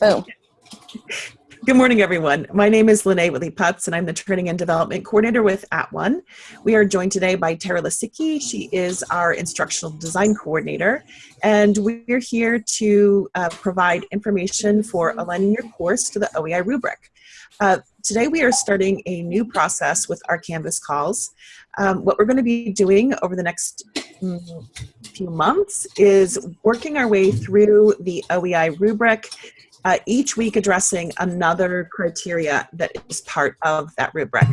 Boom. Good morning, everyone. My name is Lene Whitley Putz, and I'm the Training and Development Coordinator with At One. We are joined today by Tara Lisicki. She is our Instructional Design Coordinator, and we're here to uh, provide information for aligning your course to the OEI rubric. Uh, today we are starting a new process with our Canvas calls. Um, what we're going to be doing over the next mm, few months is working our way through the OEI rubric uh, each week addressing another criteria that is part of that rubric.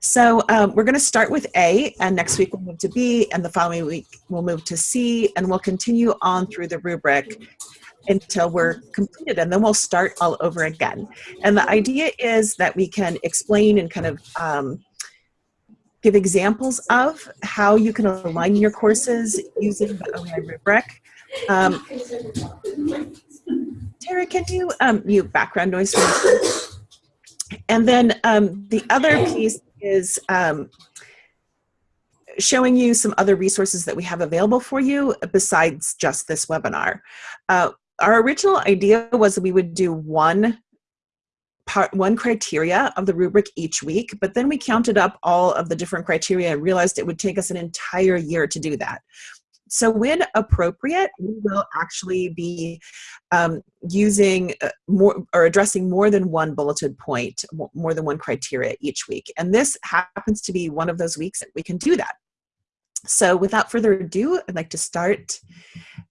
So um, we're going to start with A, and next week we'll move to B, and the following week we'll move to C, and we'll continue on through the rubric until we're completed, and then we'll start all over again. And the idea is that we can explain and kind of um, give examples of how you can align your courses using the OEI rubric. Um, Tara, can you um, mute background noise And then um, the other piece is um, showing you some other resources that we have available for you besides just this webinar. Uh, our original idea was that we would do one part one criteria of the rubric each week but then we counted up all of the different criteria and realized it would take us an entire year to do that so when appropriate, we will actually be um, using uh, more or addressing more than one bulleted point, more than one criteria each week. And this happens to be one of those weeks that we can do that. So without further ado, I'd like to start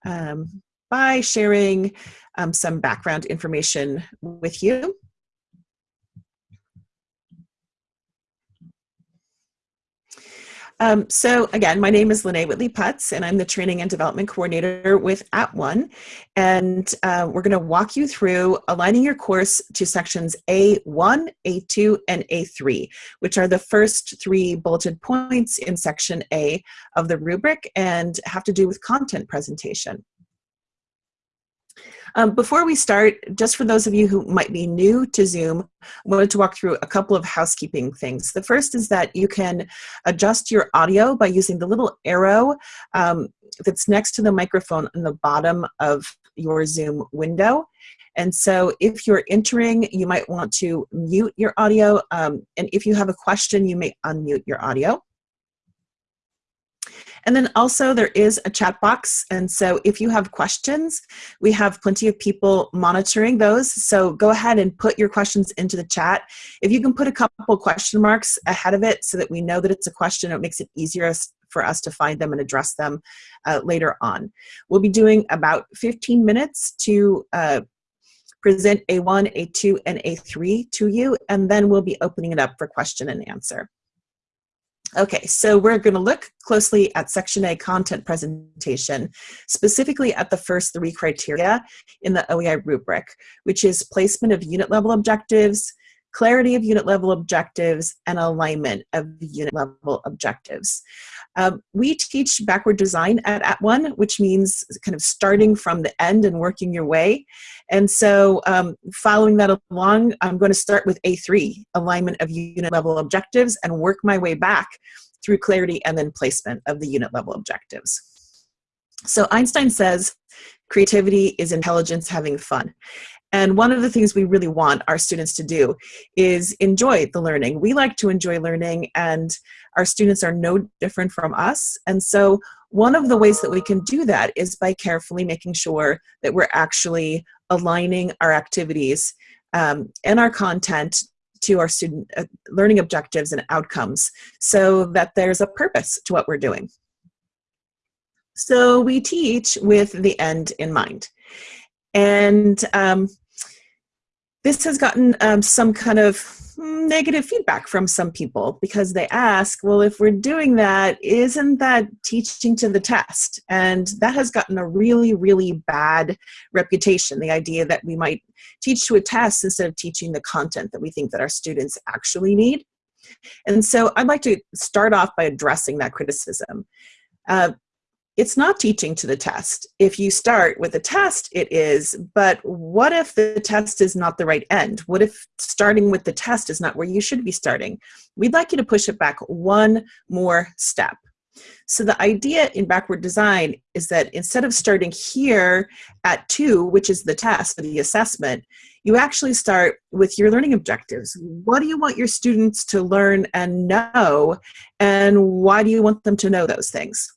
um, by sharing um, some background information with you. Um, so again, my name is Lene Whitley Putz, and I'm the Training and Development Coordinator with At One. And uh, we're going to walk you through aligning your course to sections A1, A2, and A3, which are the first three bulleted points in section A of the rubric and have to do with content presentation. Um, before we start, just for those of you who might be new to Zoom, I wanted to walk through a couple of housekeeping things. The first is that you can adjust your audio by using the little arrow um, that's next to the microphone on the bottom of your Zoom window. And so if you're entering, you might want to mute your audio. Um, and if you have a question, you may unmute your audio. And then also there is a chat box. And so if you have questions, we have plenty of people monitoring those. So go ahead and put your questions into the chat. If you can put a couple question marks ahead of it so that we know that it's a question, it makes it easier for us to find them and address them uh, later on. We'll be doing about 15 minutes to uh, present A1, A2, and A3 to you, and then we'll be opening it up for question and answer. Okay, so we're going to look closely at Section A content presentation, specifically at the first three criteria in the OEI rubric, which is placement of unit level objectives, clarity of unit level objectives, and alignment of unit level objectives. Um, we teach backward design at, at One, which means kind of starting from the end and working your way. And so um, following that along, I'm going to start with A3, alignment of unit level objectives, and work my way back through clarity and then placement of the unit level objectives. So Einstein says creativity is intelligence having fun. And one of the things we really want our students to do is enjoy the learning. We like to enjoy learning and our students are no different from us. And so one of the ways that we can do that is by carefully making sure that we're actually aligning our activities um, and our content to our student uh, learning objectives and outcomes so that there's a purpose to what we're doing. So we teach with the end in mind. And um, this has gotten um, some kind of negative feedback from some people because they ask, well, if we're doing that, isn't that teaching to the test? And that has gotten a really, really bad reputation, the idea that we might teach to a test instead of teaching the content that we think that our students actually need. And so I'd like to start off by addressing that criticism. Uh, it's not teaching to the test. If you start with a test, it is, but what if the test is not the right end? What if starting with the test is not where you should be starting? We'd like you to push it back one more step. So the idea in backward design is that instead of starting here at two, which is the test or the assessment, you actually start with your learning objectives. What do you want your students to learn and know, and why do you want them to know those things?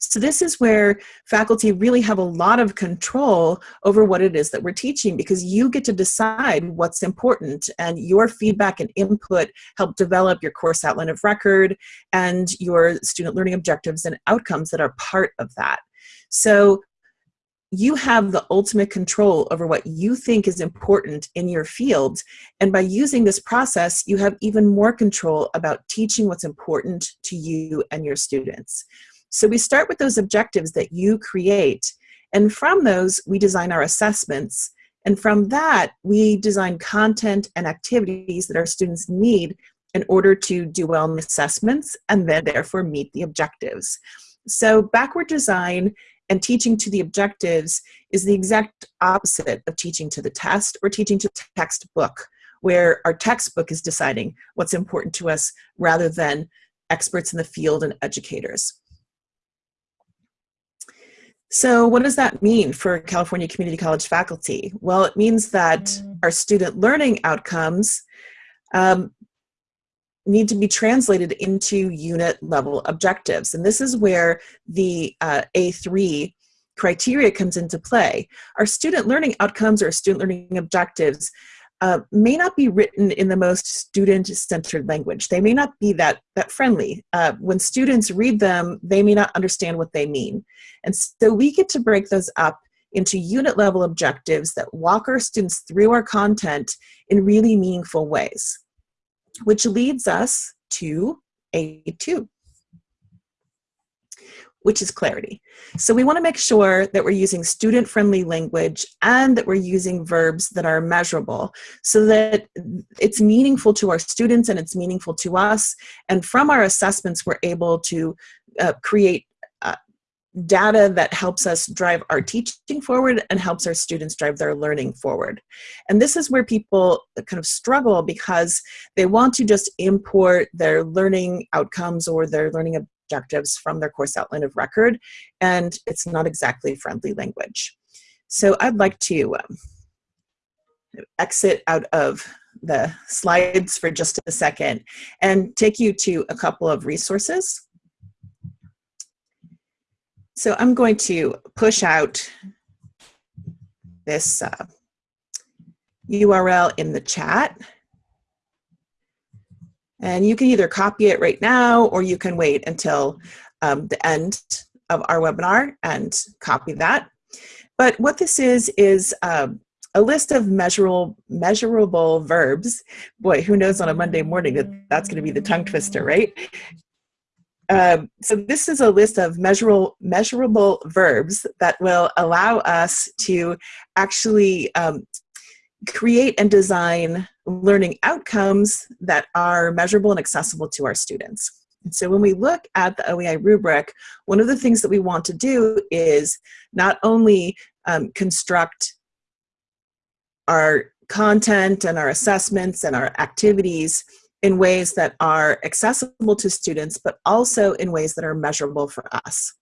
So this is where faculty really have a lot of control over what it is that we're teaching because you get to decide what's important and your feedback and input help develop your course outline of record and your student learning objectives and outcomes that are part of that. So you have the ultimate control over what you think is important in your field. And by using this process, you have even more control about teaching what's important to you and your students. So we start with those objectives that you create, and from those, we design our assessments. And from that, we design content and activities that our students need in order to do well in the assessments and then therefore meet the objectives. So backward design and teaching to the objectives is the exact opposite of teaching to the test or teaching to the textbook, where our textbook is deciding what's important to us rather than experts in the field and educators. So what does that mean for California Community College faculty? Well, it means that mm. our student learning outcomes um, need to be translated into unit level objectives. And this is where the uh, A3 criteria comes into play. Our student learning outcomes or student learning objectives uh, may not be written in the most student-centered language. They may not be that, that friendly. Uh, when students read them, they may not understand what they mean. And so we get to break those up into unit level objectives that walk our students through our content in really meaningful ways, which leads us to A2 which is clarity. So we wanna make sure that we're using student-friendly language and that we're using verbs that are measurable so that it's meaningful to our students and it's meaningful to us. And from our assessments, we're able to uh, create uh, data that helps us drive our teaching forward and helps our students drive their learning forward. And this is where people kind of struggle because they want to just import their learning outcomes or their learning objectives from their course outline of record, and it's not exactly friendly language. So I'd like to um, exit out of the slides for just a second and take you to a couple of resources. So I'm going to push out this uh, URL in the chat. And you can either copy it right now or you can wait until um, the end of our webinar and copy that. But what this is, is um, a list of measurable, measurable verbs. Boy, who knows on a Monday morning that that's going to be the tongue twister, right? Um, so this is a list of measurable, measurable verbs that will allow us to actually um, create and design learning outcomes that are measurable and accessible to our students. And so when we look at the OEI rubric, one of the things that we want to do is not only um, construct our content and our assessments and our activities in ways that are accessible to students, but also in ways that are measurable for us.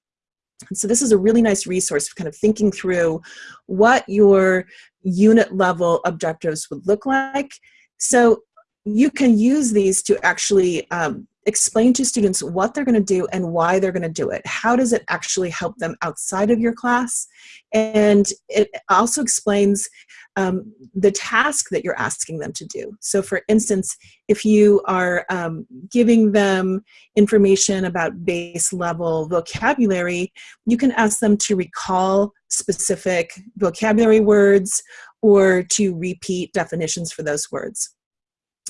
And so this is a really nice resource for kind of thinking through what your unit level objectives would look like. So you can use these to actually um, explain to students what they're going to do and why they're going to do it. How does it actually help them outside of your class? And it also explains um, the task that you're asking them to do. So for instance, if you are um, giving them information about base level vocabulary, you can ask them to recall specific vocabulary words or to repeat definitions for those words.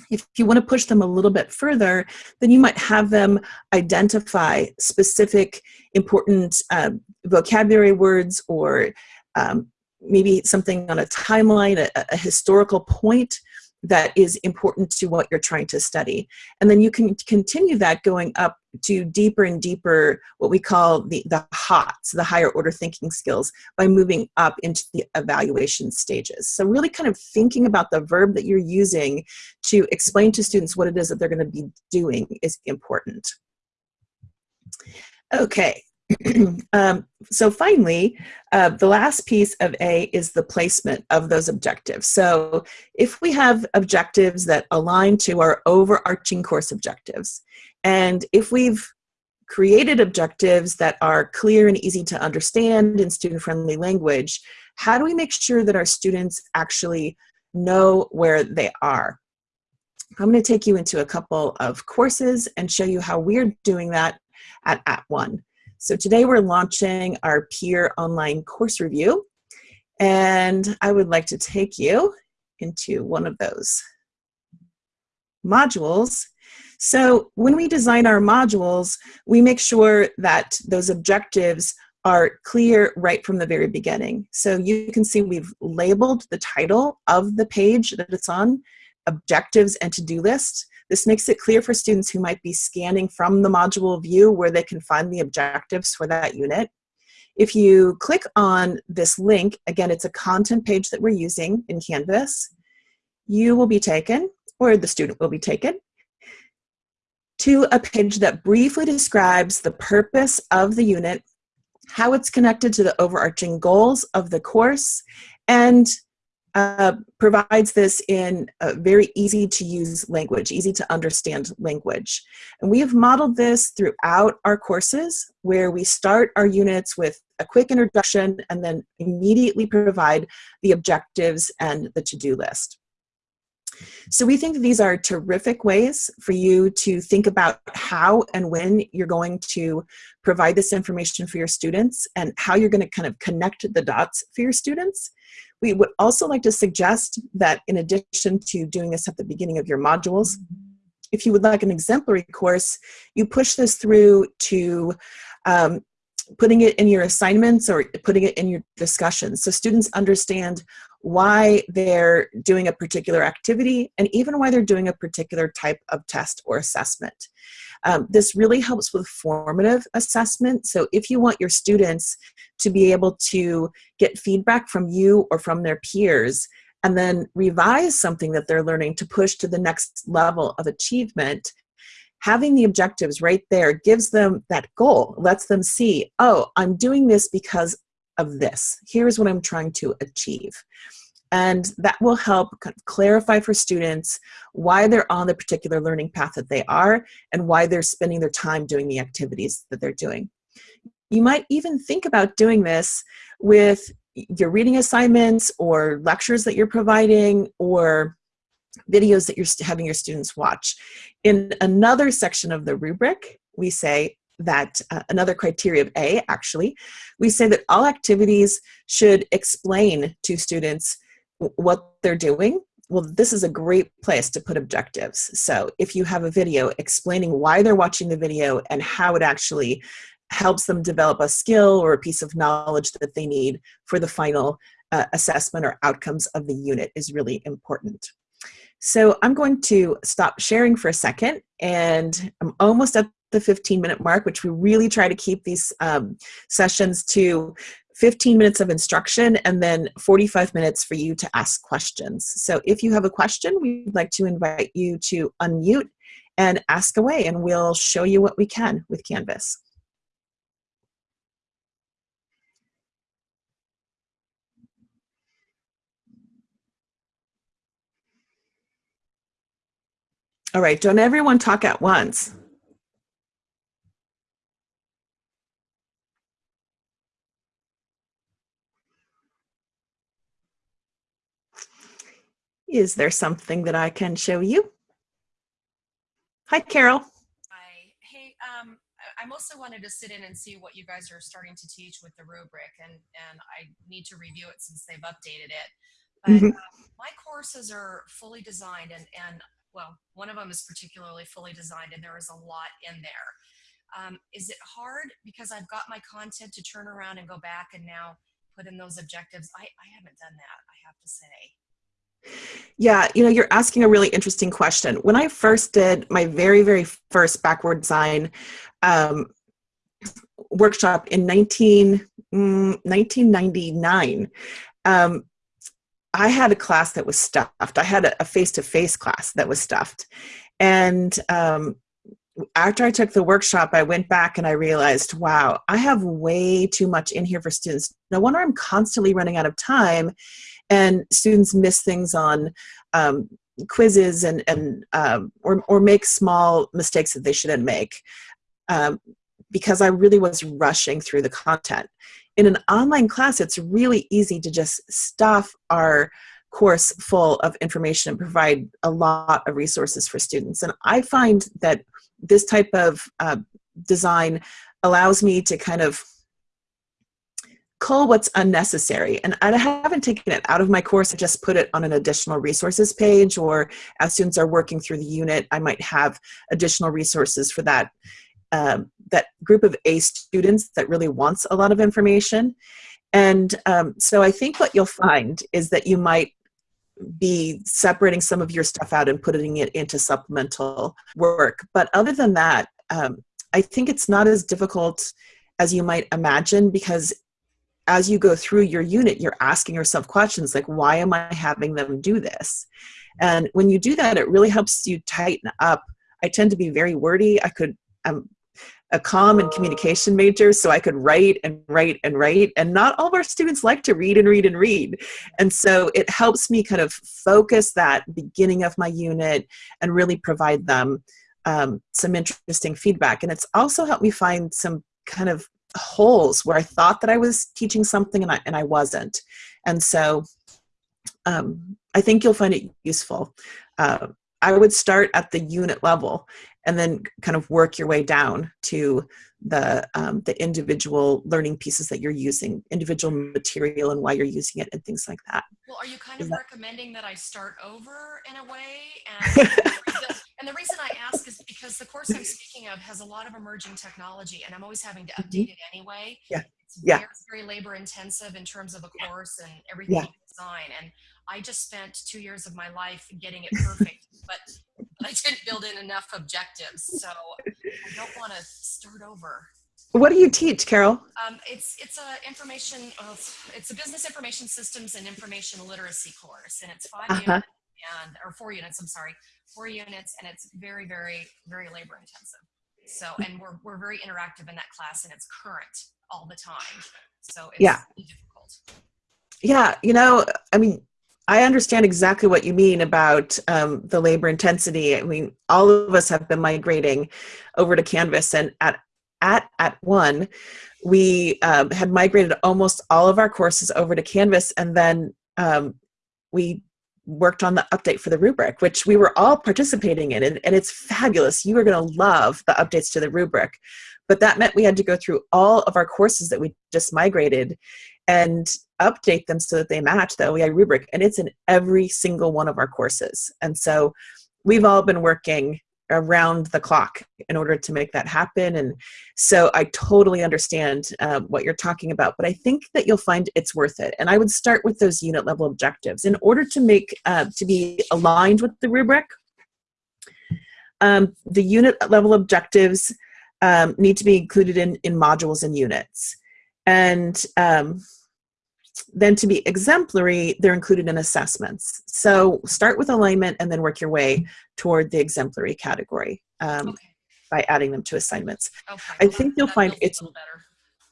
If you want to push them a little bit further, then you might have them identify specific important um, vocabulary words or um, maybe something on a timeline, a, a historical point that is important to what you're trying to study. And then you can continue that going up to deeper and deeper, what we call the, the HOTS, the higher order thinking skills, by moving up into the evaluation stages. So really kind of thinking about the verb that you're using to explain to students what it is that they're gonna be doing is important. Okay, um, so finally, uh, the last piece of A is the placement of those objectives. So if we have objectives that align to our overarching course objectives, and if we've created objectives that are clear and easy to understand in student-friendly language, how do we make sure that our students actually know where they are? I'm going to take you into a couple of courses and show you how we're doing that at At One. So today we're launching our peer online course review and I would like to take you into one of those modules. So when we design our modules, we make sure that those objectives are clear right from the very beginning. So you can see we've labeled the title of the page that it's on, objectives and to-do list. This makes it clear for students who might be scanning from the module view where they can find the objectives for that unit. If you click on this link, again, it's a content page that we're using in Canvas, you will be taken, or the student will be taken, to a page that briefly describes the purpose of the unit, how it's connected to the overarching goals of the course, and uh, provides this in a very easy to use language, easy to understand language. And we have modeled this throughout our courses where we start our units with a quick introduction and then immediately provide the objectives and the to-do list. So we think these are terrific ways for you to think about how and when you're going to provide this information for your students and how you're going to kind of connect the dots for your students. We would also like to suggest that in addition to doing this at the beginning of your modules, if you would like an exemplary course, you push this through to um, putting it in your assignments or putting it in your discussions. So students understand why they're doing a particular activity and even why they're doing a particular type of test or assessment. Um, this really helps with formative assessment. So if you want your students to be able to get feedback from you or from their peers and then revise something that they're learning to push to the next level of achievement, having the objectives right there gives them that goal, lets them see, oh, I'm doing this because of this. Here's what I'm trying to achieve. And that will help clarify for students why they're on the particular learning path that they are and why they're spending their time doing the activities that they're doing. You might even think about doing this with your reading assignments or lectures that you're providing or videos that you're having your students watch. In another section of the rubric, we say that uh, another criteria of A actually, we say that all activities should explain to students what they're doing, well, this is a great place to put objectives. So if you have a video explaining why they're watching the video and how it actually helps them develop a skill or a piece of knowledge that they need for the final uh, assessment or outcomes of the unit is really important. So I'm going to stop sharing for a second and I'm almost at the 15 minute mark, which we really try to keep these um, sessions to 15 minutes of instruction and then 45 minutes for you to ask questions. So if you have a question, we'd like to invite you to unmute and ask away and we'll show you what we can with Canvas. All right, don't everyone talk at once. Is there something that I can show you? Hi, Carol. Hi. Hey, um, I mostly wanted to sit in and see what you guys are starting to teach with the rubric, and, and I need to review it since they've updated it. But mm -hmm. my courses are fully designed, and, and well, one of them is particularly fully designed, and there is a lot in there. Um, is it hard because I've got my content to turn around and go back and now put in those objectives? I, I haven't done that, I have to say. Yeah, you know, you're asking a really interesting question. When I first did my very, very first backward design um, workshop in 19, mm, 1999, um, I had a class that was stuffed. I had a face-to-face class that was stuffed. And um, after I took the workshop, I went back and I realized, wow, I have way too much in here for students. No wonder I'm constantly running out of time and students miss things on um, quizzes and, and um, or, or make small mistakes that they shouldn't make um, because I really was rushing through the content. In an online class, it's really easy to just stuff our course full of information and provide a lot of resources for students. And I find that this type of uh, design allows me to kind of cull what's unnecessary. And I haven't taken it out of my course, I just put it on an additional resources page, or as students are working through the unit, I might have additional resources for that, um, that group of A students that really wants a lot of information. And um, so I think what you'll find is that you might be separating some of your stuff out and putting it into supplemental work. But other than that, um, I think it's not as difficult as you might imagine because as you go through your unit, you're asking yourself questions like, why am I having them do this? And when you do that, it really helps you tighten up. I tend to be very wordy. I could, I'm a comm and communication major, so I could write and write and write. And not all of our students like to read and read and read. And so it helps me kind of focus that beginning of my unit and really provide them um, some interesting feedback. And it's also helped me find some kind of holes where I thought that I was teaching something and I, and I wasn't. And so um, I think you'll find it useful. Uh, I would start at the unit level and then kind of work your way down to the um, the individual learning pieces that you're using, individual material and why you're using it and things like that. Well, are you kind of that recommending that I start over in a way? And and the reason I ask is because the course I'm speaking of has a lot of emerging technology and I'm always having to Mm-hmm. update it anyway. Yeah. It's Yeah. very, very labor intensive in terms of a course and everything Yeah. you design. And I just spent two years of my life getting it perfect, but I didn't build in enough objectives. So I don't want to start over. What do you teach, Carol? Um, it's it's a information well, it's, a business information systems and information literacy course, and it's 5 Uh-huh. units and or four units. I'm sorry, four units, and it's very very very labor intensive. So and we're we're very interactive in that class, and it's current all the time. So it's Yeah. difficult. Yeah, you know, I mean, I understand exactly what you mean about um, the labor intensity. I mean, all of us have been migrating over to Canvas, and at at at one, we um, had migrated almost all of our courses over to Canvas, and then um, we worked on the update for the rubric, which we were all participating in, and, and it's fabulous. You are going to love the updates to the rubric, but that meant we had to go through all of our courses that we just migrated and update them so that they match the OEI rubric. And it's in every single one of our courses. And so we've all been working around the clock in order to make that happen. And so I totally understand um, what you're talking about, but I think that you'll find it's worth it. And I would start with those unit level objectives in order to make, uh, to be aligned with the rubric. Um, the unit level objectives um, need to be included in, in modules and units. And um, then to be exemplary, they're included in assessments. So start with alignment and then work your way toward the exemplary category um, Okay. by adding them to assignments. Okay. I well, think you'll find it's- better.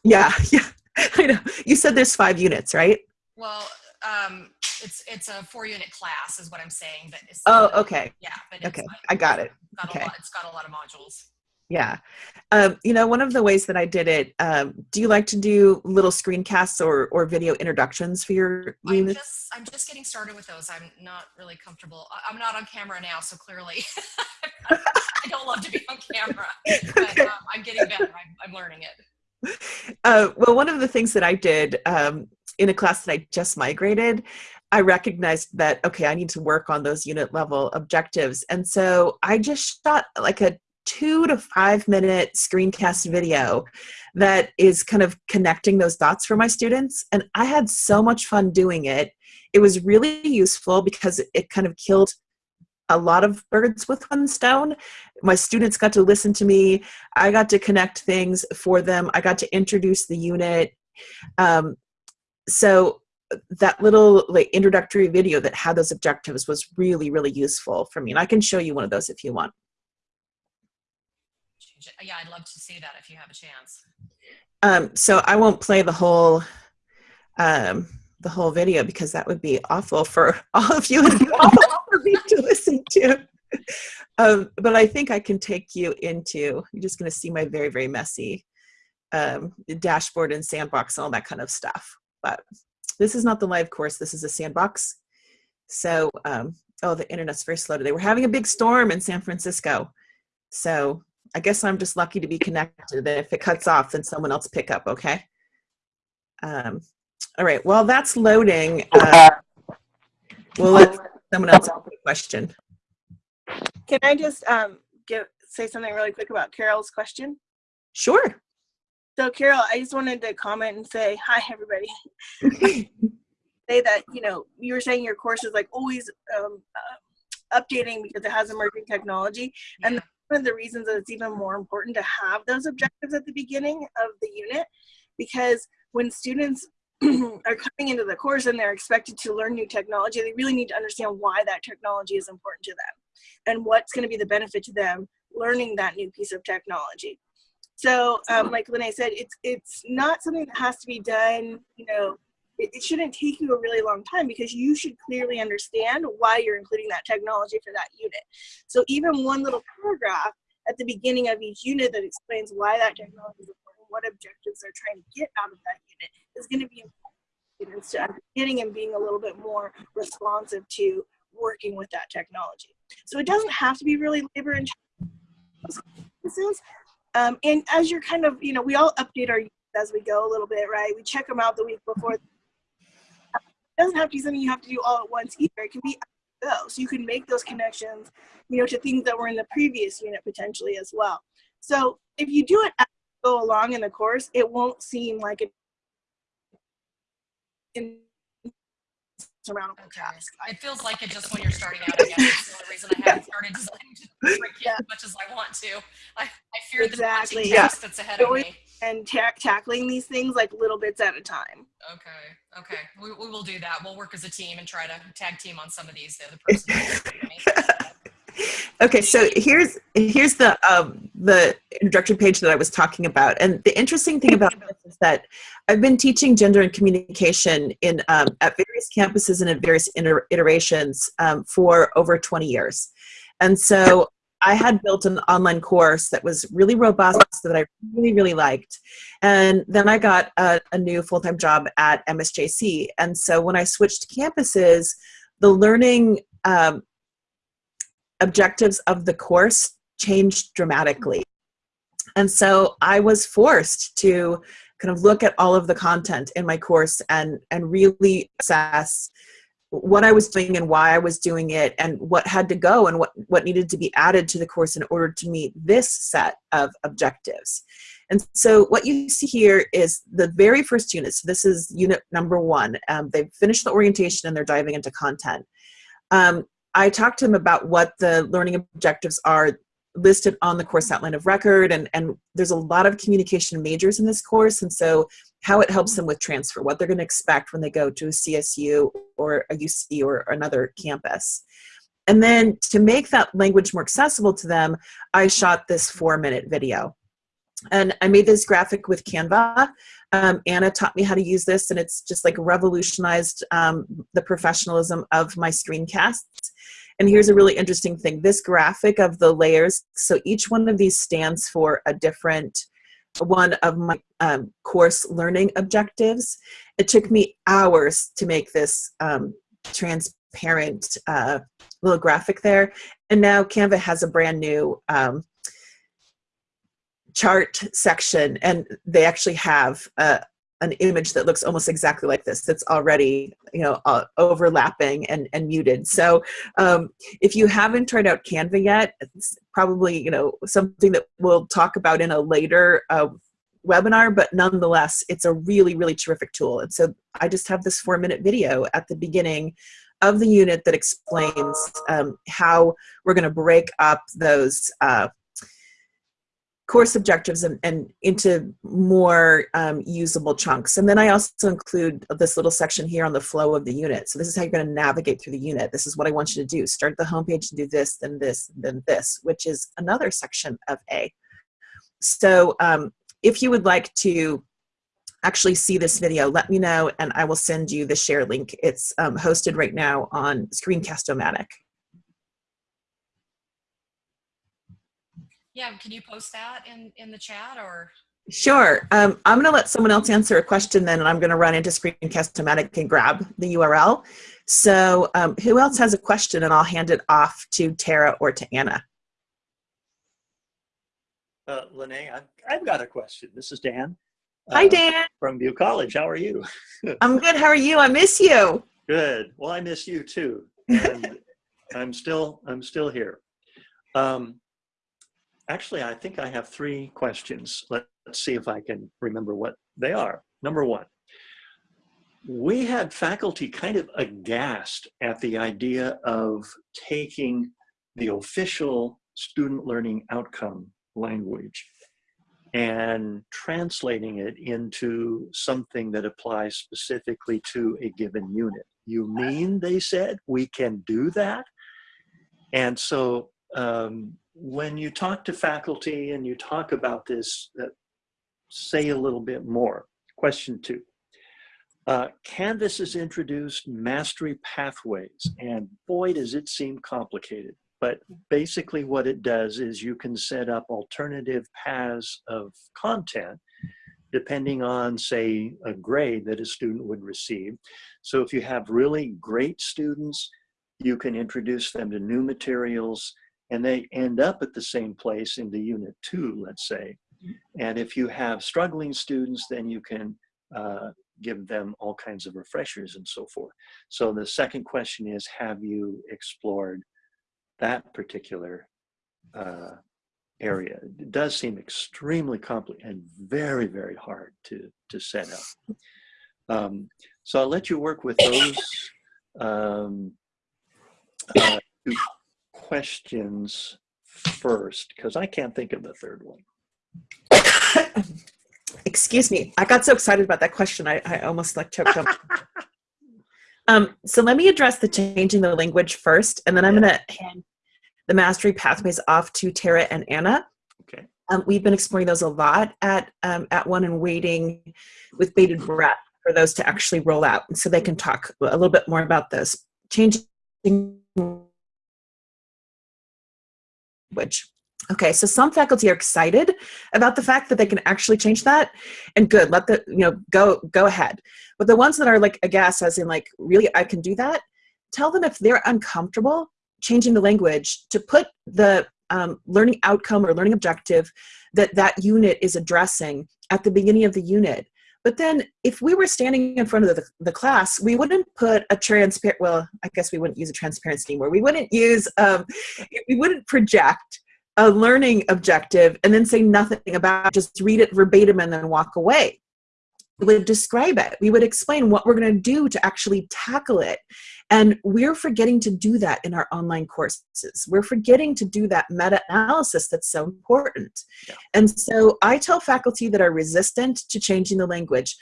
Yeah, yeah, I know. You said there's five units, right? Well, um, it's it's a four unit class, is what I'm saying. But it's Oh, okay, yeah. But it's okay, like- I got it. Got Okay. a lot, it's got a lot of modules. Yeah. Um, you know, one of the ways that I did it, um, do you like to do little screencasts or, or video introductions for your I'm units? just I'm just getting started with those. I'm not really comfortable. I'm not on camera now, so clearly I don't love to be on camera. But um, I'm getting better. I'm, I'm learning it. Uh, well, one of the things that I did um, in a class that I just migrated, I recognized that, okay, I need to work on those unit level objectives. And so I just shot like a two to five minute screencast video that is kind of connecting those dots for my students. And I had so much fun doing it. It was really useful because it kind of killed a lot of birds with one stone. My students got to listen to me. I got to connect things for them. I got to introduce the unit. Um, so that little like introductory video that had those objectives was really, really useful for me. And I can show you one of those if you want. Yeah, I'd love to see that if you have a chance. Um, so I won't play the whole um, the whole video because that would be awful for all of you and awful for me to listen to. Um, but I think I can take you into. You're just going to see my very very messy um, dashboard and sandbox and all that kind of stuff. But this is not the live course. This is a sandbox. So um, oh, the internet's very slow today. We're having a big storm in San Francisco. So I guess I'm just lucky to be connected. If it cuts off, then someone else pick up. Okay. Um, all right. While that's loading, uh, we'll let someone else ask a question. Can I just um, give say something really quick about Carol's question? Sure. So Carol, I just wanted to comment and say hi, everybody. say that you know you were saying your course is like always um, uh, updating because it has emerging technology, and Yeah. One of the reasons that it's even more important to have those objectives at the beginning of the unit, because when students are coming into the course and they're expected to learn new technology, they really need to understand why that technology is important to them and what's going to be the benefit to them learning that new piece of technology. So, um, like Lene said, it's it's not something that has to be done. You know, it, it shouldn't take you a really long time because you should clearly understand why you're including that technology for that unit. So, even one little paragraph at the beginning of each unit that explains why that technology is important, what objectives they're trying to get out of that unit, is going to be important to understanding and being a little bit more responsive to working with that technology. So, it doesn't have to be really labor intensive. Um, and as you're kind of, you know, we all update our units as we go a little bit, right? We check them out the week before. It doesn't have to be something you have to do all at once either. It can be go. So you can make those connections, you know, to things that were in the previous unit potentially as well. So if you do it as you go along in the course, it won't seem like it insurmountable Okay. task. It feels like it just when you're starting out. Guess it's the only reason I haven't started designing to break it Yeah. as much as I want to. I, I fear Exactly, the yeah. task that's ahead of me. And ta- tackling these things like little bits at a time. Okay. Okay. We, we will do that. We'll work as a team and try to tag team on some of these. The other person. Okay, so here's here's the um, the introductory page that I was talking about, and the interesting thing about this is that I've been teaching gender and communication in um, at various campuses and at various iter- iterations um, for over 20 years, and so I had built an online course that was really robust that I really really liked, and then I got a, a new full time job at MSJC, and so when I switched campuses, the learning um, objectives of the course changed dramatically. And so I was forced to kind of look at all of the content in my course and, and really assess what I was doing and why I was doing it and what had to go and what, what needed to be added to the course in order to meet this set of objectives. And so what you see here is the very first unit. So this is unit number one. Um, they've finished the orientation and they're diving into content. Um, I talked to them about what the learning objectives are listed on the course outline of record and, and there's a lot of communication majors in this course and so how it helps them with transfer, what they're going to expect when they go to a CSU or a UC or another campus. And then to make that language more accessible to them, I shot this four minute video. And I made this graphic with Canva. Um, Anna taught me how to use this and it's just like revolutionized um, the professionalism of my screencasts. And here's a really interesting thing. This graphic of the layers, so each one of these stands for a different one of my um, course learning objectives. It took me hours to make this um, transparent uh, little graphic there. And now Canva has a brand new um, chart section and they actually have uh, an image that looks almost exactly like this that's already you know uh, overlapping and, and muted. So um, if you haven't tried out canva yet it's probably you know something that we'll talk about in a later uh, webinar but nonetheless it's a really really terrific tool. And so i just have this four minute video at the beginning of the unit that explains um, how we're going to break up those uh, course objectives and, and into more um, usable chunks. And then I also include this little section here on the flow of the unit. So this is how you're going to navigate through the unit. This is what I want you to do. Start the homepage and do this, then this, then this, which is another section of A. So um, if you would like to actually see this video, let me know and I will send you the share link. It's um, hosted right now on Screencast-O-Matic. Yeah, can you post that in, in the chat or? Sure. Um, I'm going to let someone else answer a question then, and I'm going to run into Screencast-O-Matic and grab the URL. So um, who else has a question? And I'll hand it off to Tara or to Anna. Uh, Lene, I've, I've got a question. This is Dan. Hi, uh, Dan. From View College. How are you? I'm good. How are you? I miss you. Good. Well, I miss you too. And I'm still, I'm still here. Um, actually, I think I have three questions. Let, let's see if I can remember what they are. Number one, we had faculty kind of aghast at the idea of taking the official student learning outcome language and translating it into something that applies specifically to a given unit. You mean, they said, we can do that? And so um, when you talk to faculty and you talk about this, uh, say a little bit more. Question two. Uh, Canvas has introduced mastery pathways, and boy, does it seem complicated. But basically what it does is you can set up alternative paths of content depending on, say, a grade that a student would receive. So if you have really great students, you can introduce them to new materials and they end up at the same place in the unit two, let's say. And if you have struggling students, then you can uh, give them all kinds of refreshers and so forth. So the second question is, have you explored that particular uh, area? It does seem extremely complicated and very, very hard to, to set up. Um, so I'll let you work with those um, uh, questions first, because I can't think of the third one. Excuse me. I got so excited about that question. I, I almost like choked up. um, so let me address the changing the language first, and then I'm Yeah. going to hand the mastery pathways off to Tara and Anna. Okay. Um, we've been exploring those a lot at um, at one and waiting with bated breath for those to actually roll out, so they can talk a little bit more about this changing language. Okay, so some faculty are excited about the fact that they can actually change that, and good. Let the you know go go ahead. But the ones that are like aghast, as in like really I can do that, tell them if they're uncomfortable changing the language to put the um, learning outcome or learning objective that that unit is addressing at the beginning of the unit. But then if we were standing in front of the, the class, we wouldn't put a transparent, well, I guess we wouldn't use a transparency anymore. We wouldn't use, um, we wouldn't project a learning objective and then say nothing about it, just read it verbatim and then walk away. We would describe it. We would explain what we're going to do to actually tackle it. And we're forgetting to do that in our online courses. We're forgetting to do that meta-analysis that's so important. Yeah. And so I tell faculty that are resistant to changing the language,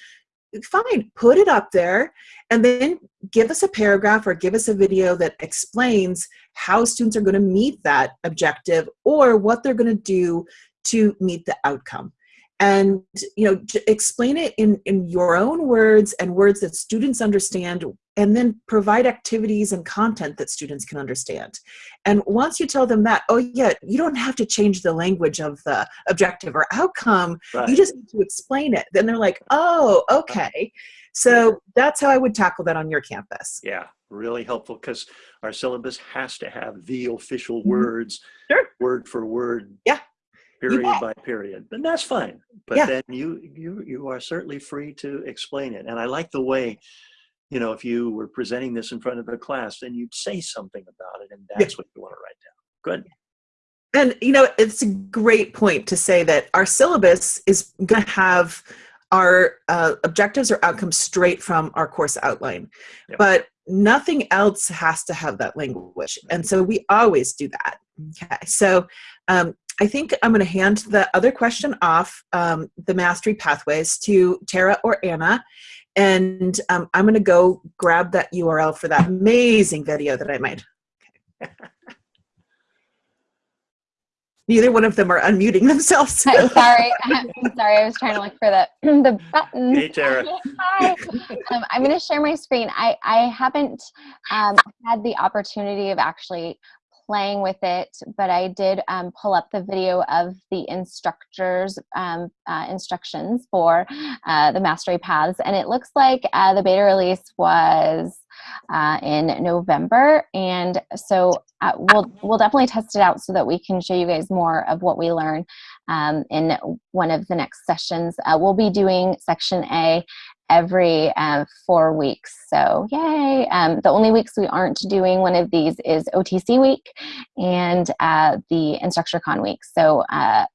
fine, put it up there and then give us a paragraph or give us a video that explains how students are going to meet that objective or what they're going to do to meet the outcome and you know explain it in in your own words and words that students understand and then provide activities and content that students can understand and once you tell them that oh yeah you don't have to change the language of the objective or outcome Right. you just need to explain it then they're like oh okay so that's how i would tackle that on your campus Yeah, really helpful because our syllabus has to have the official Mhm. words, Sure. word for word. Yeah, Period by period, and that's fine. But Yeah. then you you you are certainly free to explain it. And I like the way, you know, if you were presenting this in front of a class, then you'd say something about it, and that's what you want to write down. Good. And you know, it's a great point to say that our syllabus is going to have our uh, objectives or outcomes straight from our course outline, but nothing else has to have that language. And so we always do that. Okay, so um, I think I'm going to hand the other question off, um, the mastery pathways, to Tara or Anna. And um, I'm going to go grab that URL for that amazing video that I made. Neither one of them are unmuting themselves. Hi, sorry, I'm sorry. I was trying to look for the the button. Hey, Tara. Hi. Um, I'm going to share my screen. I I haven't um, had the opportunity of actually playing with it, but I did um, pull up the video of the instructors um, uh, instructions for uh, the mastery paths, and it looks like uh, the beta release was uh, in November, and so uh, we'll we'll definitely test it out so that we can show you guys more of what we learn um, in one of the next sessions. Uh, we'll be doing section A every uh, four weeks. So yay! Um, the only weeks we aren't doing one of these is OTC week and uh, the InstructureCon week. So uh,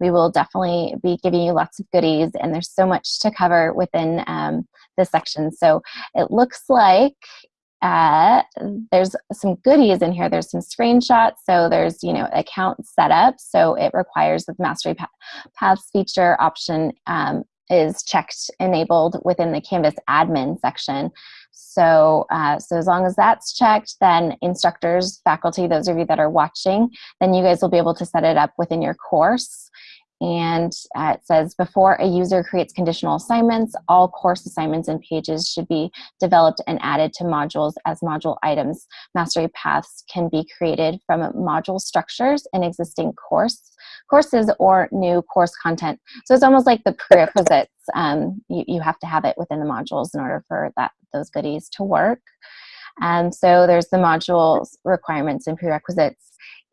we will definitely be giving you lots of goodies and there's so much to cover within um, this section. So it looks like uh, there's some goodies in here. There's some screenshots. So there's, you know, account setup. So it requires the Mastery Paths feature option um, is checked enabled within the Canvas admin section. So, uh, so as long as that's checked, then instructors, faculty, those of you that are watching, then you guys will be able to set it up within your course. And uh, it says, before a user creates conditional assignments, all course assignments and pages should be developed and added to modules as module items. Mastery paths can be created from module structures in existing course courses or new course content. So it's almost like the prerequisites. Um, you, you have to have it within the modules in order for that those goodies to work. And so there's the modules requirements and prerequisites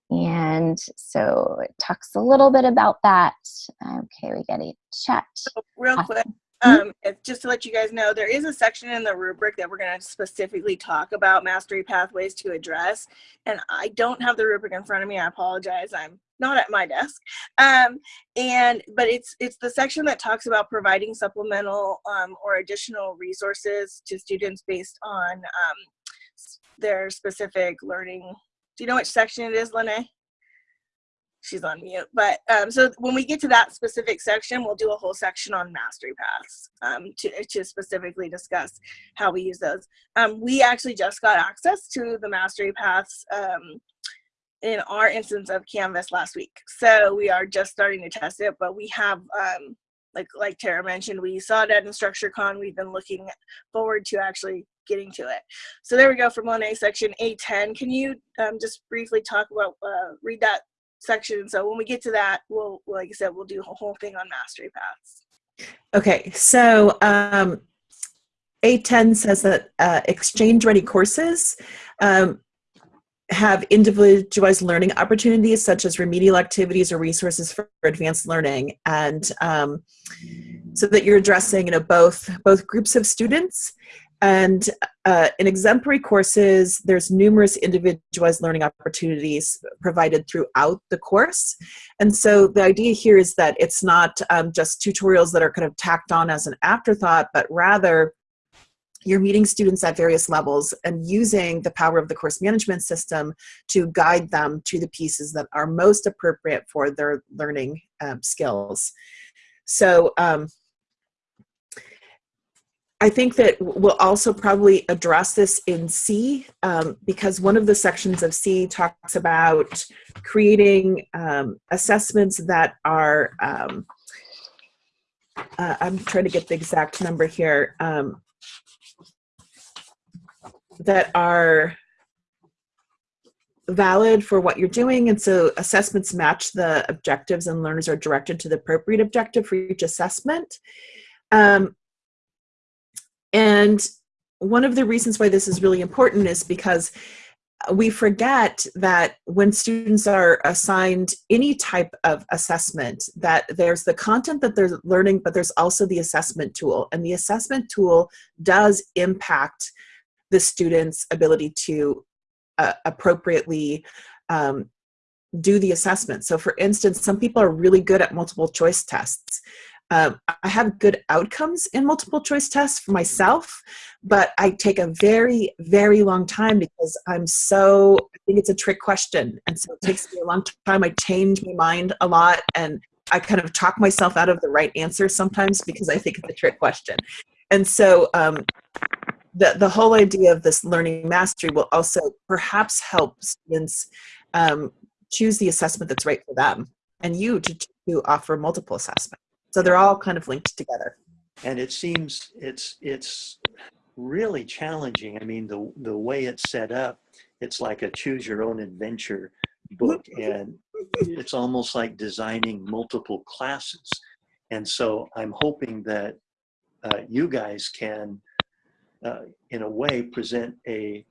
and so it talks a little bit about that. Okay, we get a chat. So real quick, Mm-hmm. um, just to let you guys know, there is a section in the rubric that we're going to specifically talk about mastery pathways to address. And I don't have the rubric in front of me. I apologize. I'm not at my desk. Um, and but it's it's the section that talks about providing supplemental um, or additional resources to students based on um, their specific learning you know which section it is, Lene? She's on mute. But um, so when we get to that specific section, we'll do a whole section on mastery paths um, to, to specifically discuss how we use those. Um, we actually just got access to the mastery paths um, in our instance of Canvas last week. So we are just starting to test it, but we have um, like like Tara mentioned, we saw it at InstructureCon. We've been looking forward to actually getting to it. So there we go from 1A section A10. Can you um, just briefly talk about, uh, read that section? So when we get to that, we'll, like I said, we'll do a whole thing on mastery paths. Okay, so um, A10 says that uh, exchange ready courses um, have individualized learning opportunities such as remedial activities or resources for advanced learning and um, so that you're addressing you know both both groups of students and uh, in exemplary courses, there's numerous individualized learning opportunities provided throughout the course. And so the idea here is that it's not um, just tutorials that are kind of tacked on as an afterthought, but rather you're meeting students at various levels and using the power of the course management system to guide them to the pieces that are most appropriate for their learning um, skills. So um, I think that we'll also probably address this in C um, because one of the sections of C talks about creating um, assessments that are, um, uh, I'm trying to get the exact number here, um, that are valid for what you're doing. And so assessments match the objectives and learners are directed to the appropriate objective for each assessment. Um, and one of the reasons why this is really important is because we forget that when students are assigned any type of assessment that there's the content that they're learning but there's also the assessment tool. And the assessment tool does impact the student's ability to uh, appropriately um, do the assessment. So for instance some people are really good at multiple choice tests um, I have good outcomes in multiple choice tests for myself, but I take a very, very long time because I'm so, I think it's a trick question. And so it takes me a long time. I change my mind a lot and I kind of talk myself out of the right answer sometimes because I think it's a trick question. And so um, the, the whole idea of this learning mastery will also perhaps help students um, choose the assessment that's right for them and you to, to offer multiple assessments. So they're all kind of linked together. and it seems it's it's really challenging. I mean, the the way it's set up, it's like a choose your own adventure book, and it's almost like designing multiple classes. And so I'm hoping that uh, you guys can, uh, in a way, present a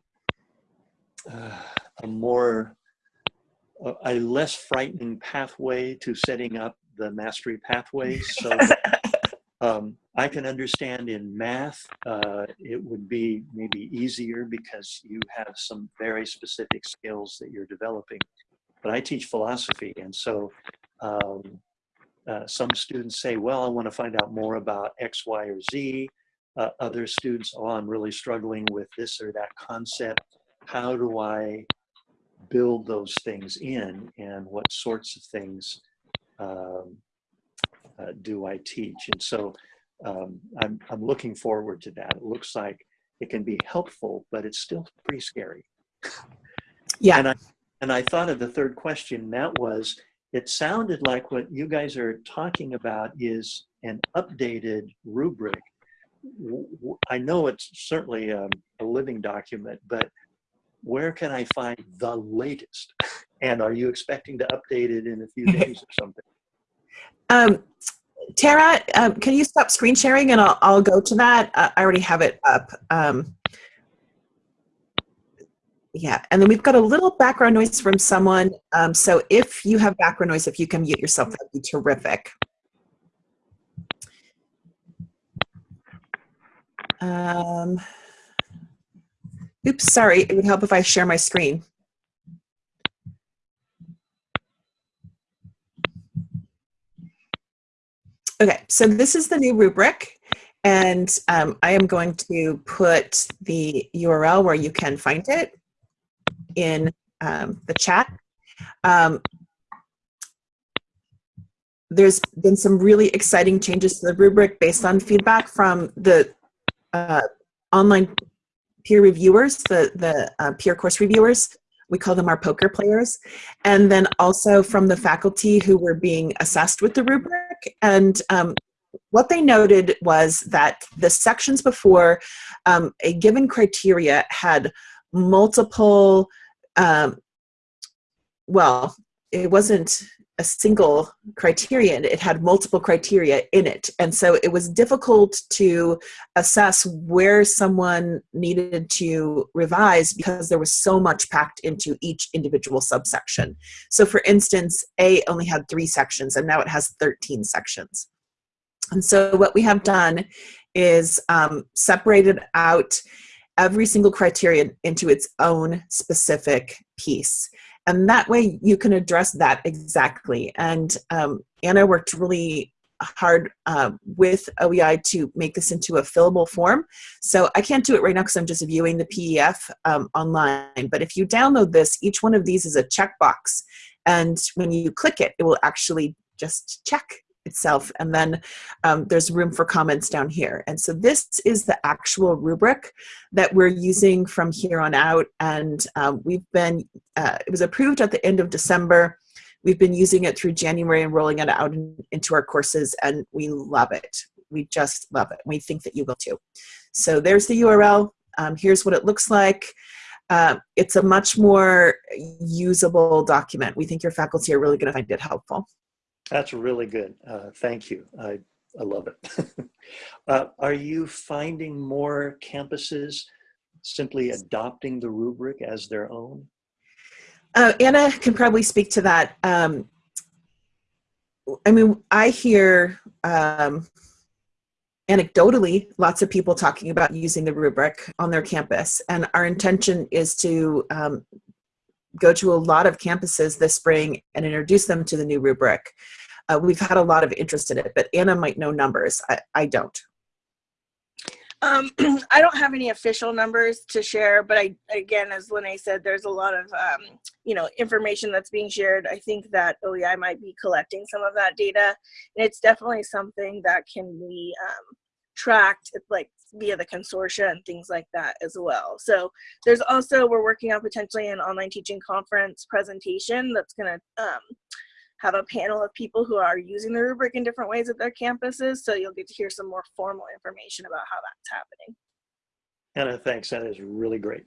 uh, a more a, a less frightening pathway to setting up the mastery pathways. So um, I can understand in math, uh, it would be maybe easier because you have some very specific skills that you're developing. But I teach philosophy, and so um, uh, some students say, well, I want to find out more about X, Y, or Z. Uh, other students, oh, I'm really struggling with this or that concept. How do I build those things in, and what sorts of things um, uh, do I teach? And so um, I'm, I'm looking forward to that. It looks like it can be helpful, but it's still pretty scary. Yeah. And I, and I thought of the third question, that was, it sounded like what you guys are talking about is an updated rubric. I know it's certainly um, a living document, but where can I find the latest? And are you expecting to update it in a few days or something? Um, Tara, um, can you stop screen sharing and I'll, I'll go to that. Uh, I already have it up. Um, yeah, and then we've got a little background noise from someone. Um, so if you have background noise, if you can mute yourself, that'd be terrific. Um, oops, sorry. It would help if I share my screen. Okay, so this is the new rubric, and um, I am going to put the URL where you can find it in um, the chat. Um, there's been some really exciting changes to the rubric based on feedback from the uh, online peer reviewers, the, the uh, peer course reviewers. We call them our poker players. And then also from the faculty who were being assessed with the rubric. And um, what they noted was that the sections before um, a given criteria had multiple, um, well, it wasn't a single criterion, it had multiple criteria in it. And so it was difficult to assess where someone needed to revise because there was so much packed into each individual subsection. So for instance, A only had three sections and now it has 13 sections. And so what we have done is um, separated out every single criterion into its own specific piece and that way you can address that exactly. And um, anna worked really hard uh, with oei to make this into a fillable form. So i can't do it right now because i'm just viewing the pef um, online. But if you download this each one of these is a checkbox. And when you click it it will actually just check itself and then um, there's room for comments down here. And so this is the actual rubric that we're using from here on out and um, we've been uh, it was approved at the end of December. We've been using it through January and rolling it out in, into our courses and we love it. We just love it. We think that you will too. So there's the URL um, here's what it looks like. Uh, it's a much more usable document. We think your faculty are really going to find it helpful That's really good. Uh, thank you. I, I love it. uh, are you finding more campuses simply adopting the rubric as their own? Uh, Anna can probably speak to that. Um, I mean, I hear um, anecdotally lots of people talking about using the rubric on their campus, and our intention is to um, go to a lot of campuses this spring and introduce them to the new rubric. Uh, we've had a lot of interest in it, but Anna might know numbers. I, I don't. Um, I don't have any official numbers to share, but I, again, as Lene said, there's a lot of, um, you know, information that's being shared. I think that OEI might be collecting some of that data, and it's definitely something that can be um, tracked. Like via the consortia and things like that as well. So there's also, we're working on potentially an online teaching conference presentation that's gonna um, have a panel of people who are using the rubric in different ways at their campuses. So you'll get to hear some more formal information about how that's happening. Anna, thanks. That is really great.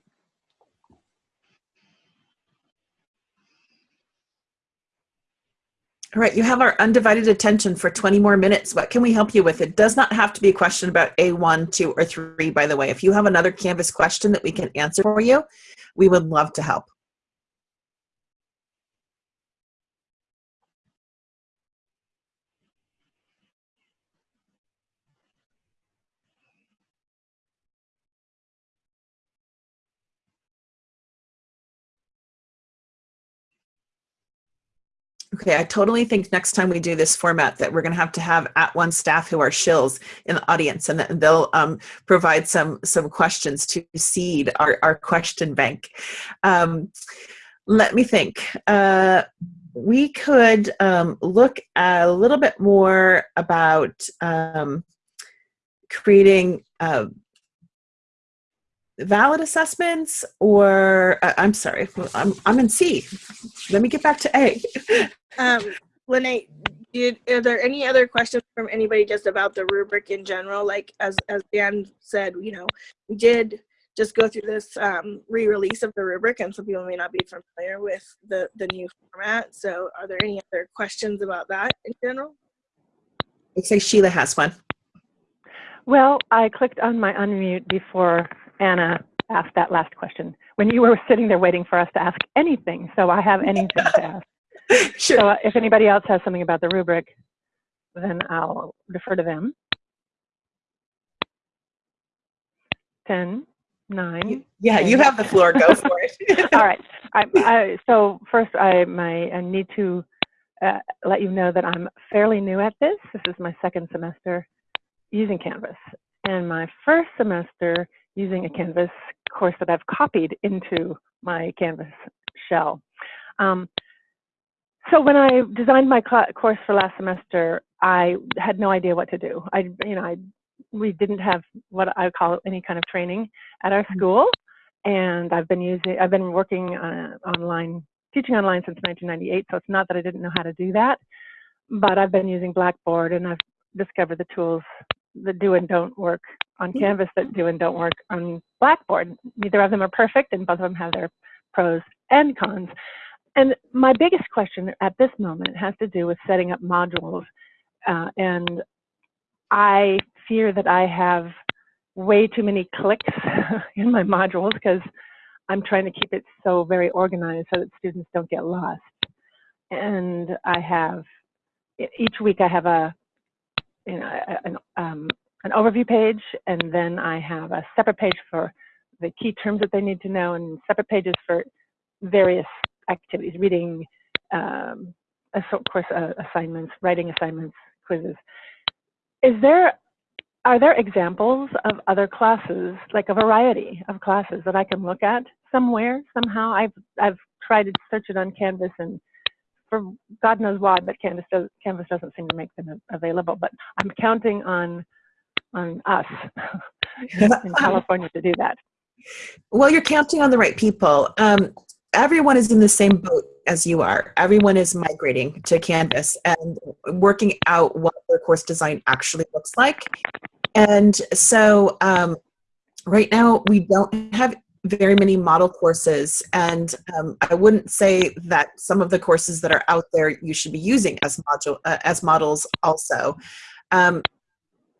All right, you have our undivided attention for 20 more minutes. What can we help you with? It does not have to be a question about A1, 2, or 3, by the way. If you have another Canvas question that we can answer for you, we would love to help. Okay, I totally think next time we do this format that we're going to have to have @ONE staff who are shills in the audience and they'll um, provide some some questions to seed our, our question bank. Um, let me think. Uh, we could um, look a little bit more about um, creating uh, valid assessments or uh, I'm sorry, I'm, I'm in C. Let me get back to A. Um, Lene, did, are there any other questions from anybody just about the rubric in general? Like as, as Dan said, you know, we did just go through this um, re-release of the rubric and some people may not be familiar with the, the new format. So are there any other questions about that in general? Looks like Sheila has one. Well, I clicked on my unmute before Anna asked that last question when you were sitting there waiting for us to ask anything. So I have anything to ask. Sure. So uh, if anybody else has something about the rubric, then I'll defer to them. 10, 9. Yeah, you have the floor. Go for it. All right. I, I, so first, I, my, I need to uh, let you know that I'm fairly new at this. This is my second semester using Canvas. And my first semester using a Canvas course that I've copied into my Canvas shell. Um, so when I designed my course for last semester, I had no idea what to do. I, you know, I, we didn't have what I call any kind of training at our school, and I've been using, I've been working uh, online, teaching online since 1998. So it's not that I didn't know how to do that, but I've been using Blackboard, and I've discovered the tools that do and don't work on Canvas that do and don't work on Blackboard. Neither of them are perfect, and both of them have their pros and cons. And my biggest question at this moment has to do with setting up modules. Uh, and I fear that I have way too many clicks in my modules because I'm trying to keep it so very organized so that students don't get lost. And I have, each week I have a, you know, an, um, an overview page, and then I have a separate page for the key terms that they need to know, and separate pages for various activities, reading, um, of course, uh, assignments, writing assignments, quizzes. Is there, are there examples of other classes, like a variety of classes that I can look at somewhere, somehow? I've, I've tried to search it on Canvas and for God knows why, but Canvas, does, Canvas doesn't seem to make them available. But I'm counting on on us in California to do that. Well, you're counting on the right people. Um, everyone is in the same boat as you are. Everyone is migrating to Canvas and working out what their course design actually looks like. And so um, right now we don't have very many model courses and um, I wouldn't say that some of the courses that are out there you should be using as module uh, as models also. Um,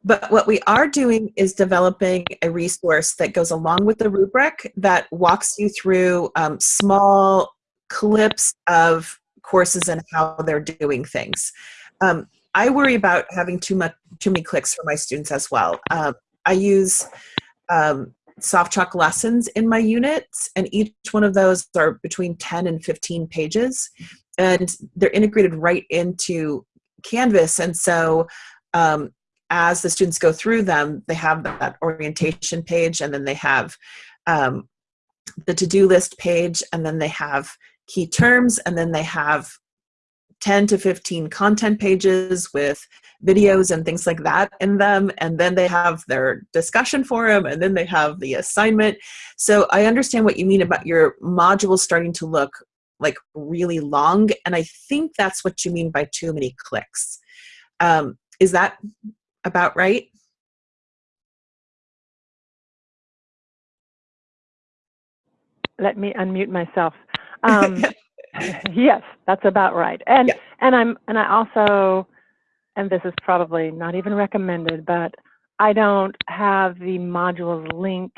but what we are doing is developing a resource that goes along with the rubric that walks you through um, small clips of courses and how they're doing things. Um, I worry about having too much, too many clicks for my students as well. Um, I use um, SoftChalk lessons in my units, and each one of those are between 10 and 15 pages, and they're integrated right into Canvas. And so um, as the students go through them, they have that orientation page and then they have um, the to-do list page and then they have key terms and then they have 10 to 15 content pages with videos and things like that in them and then they have their discussion forum and then they have the assignment. So i understand what you mean about your modules starting to look like really long and i think that's what you mean by too many clicks. Um, is that about right? Let me unmute myself. Um, yes, that's about right. And Yeah. and I'm and I also, and this is probably not even recommended, but I don't have the modules link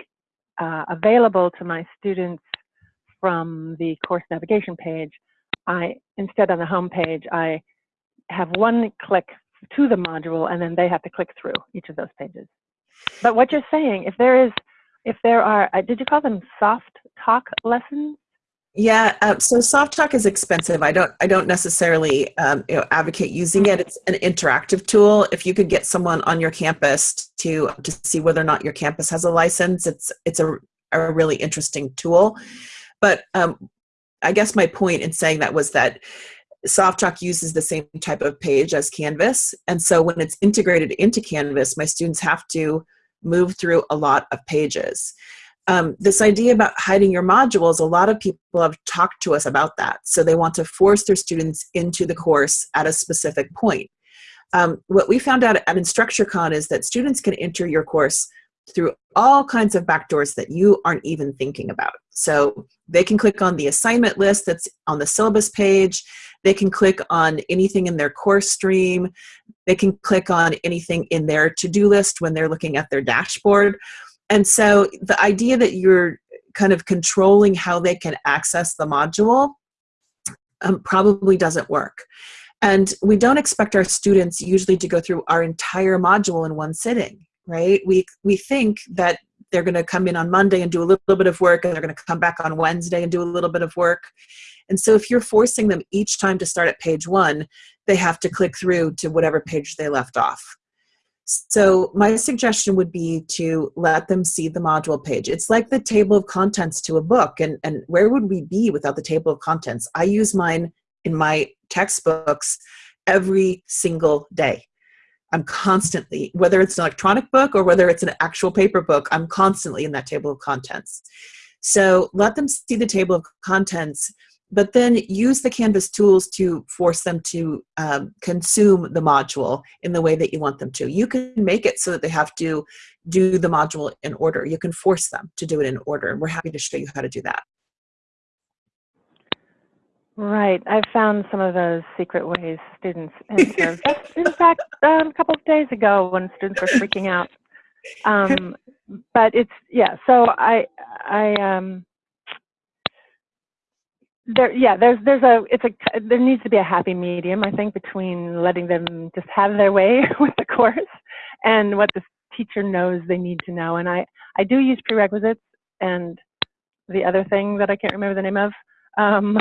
uh, available to my students from the course navigation page. I instead on the home page I have one click to the module and then they have to click through each of those pages. But what you're saying, if there is, if there are, uh, did you call them soft talk lessons? Yeah, uh, so SoftChalk is expensive. I don't I don't necessarily um, you know, advocate using it. It's an interactive tool. If you could get someone on your campus to to see whether or not your campus has a license, it's it's a, a really interesting tool. But um, I guess my point in saying that was that SoftChalk uses the same type of page as Canvas, and so when it's integrated into Canvas, my students have to move through a lot of pages um, this idea about hiding your modules, a lot of people have talked to us about that. So they want to force their students into the course at a specific point. Um, what we found out at InstructureCon is that students can enter your course through all kinds of backdoors that you aren't even thinking about. So they can click on the assignment list that's on the syllabus page. They can click on anything in their course stream. They can click on anything in their to-do list when they're looking at their dashboard and so the idea that you're kind of controlling how they can access the module um, probably doesn't work. And we don't expect our students usually to go through our entire module in one sitting, right? We, we think that they're going to come in on Monday and do a little bit of work and they're going to come back on Wednesday and do a little bit of work. And so if you're forcing them each time to start at page one, they have to click through to whatever page they left off. So my suggestion would be to let them see the module page. It's like the table of contents to a book. And, and where would we be without the table of contents? I use mine in my textbooks every single day. I'm constantly, whether it's an electronic book or whether it's an actual paper book, I'm constantly in that table of contents. So let them see the table of contents but then use the Canvas tools to force them to um, consume the module in the way that you want them to. You can make it so that they have to do the module in order. You can force them to do it in order, and we're happy to show you how to do that. Right. I found some of those secret ways students enter. Just in fact, um, a couple of days ago when students were freaking out. Um, but it's, yeah, so I, I, um, there yeah there's there's a it's a there needs to be a happy medium i think between letting them just have their way with the course and what the teacher knows they need to know and i i do use prerequisites and the other thing that i can't remember the name of um,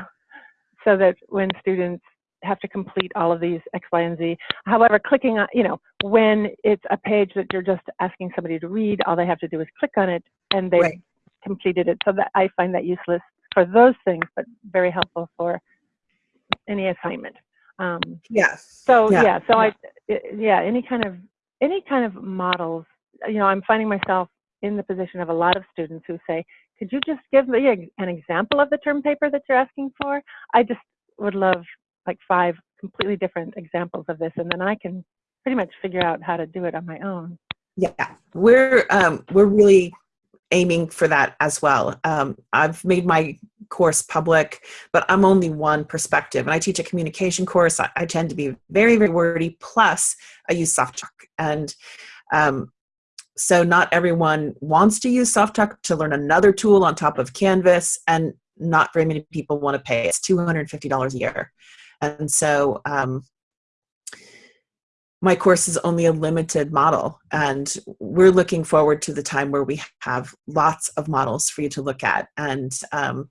so that when students have to complete all of these X, Y, and Z. However, clicking on, you know, when it's a page that you're just asking somebody to read, all they have to do is click on it and they've Right. completed it. So that I find that useless for those things, but very helpful for any assignment. Um, Yes. so Yeah. yeah, so I, i- yeah, any kind of any kind of models. You know, I'm finding myself in the position of a lot of students who say, "Could you just give me a- an example of the term paper that you're asking for?" I just would love like five completely different examples of this, and then I can pretty much figure out how to do it on my own. Yeah, we're um, we're really aiming for that as well. Um, I've made my course public, but I'm only one perspective, and I teach a communication course. I, I tend to be very very wordy. Plus, I use SoftChalk, and um, so not everyone wants to use SoftChalk to learn another tool on top of Canvas, and not very many people want to pay. It's two hundred and fifty dollars a year, and so. Um, my course is only a limited model and we're looking forward to the time where we have lots of models for you to look at. And um,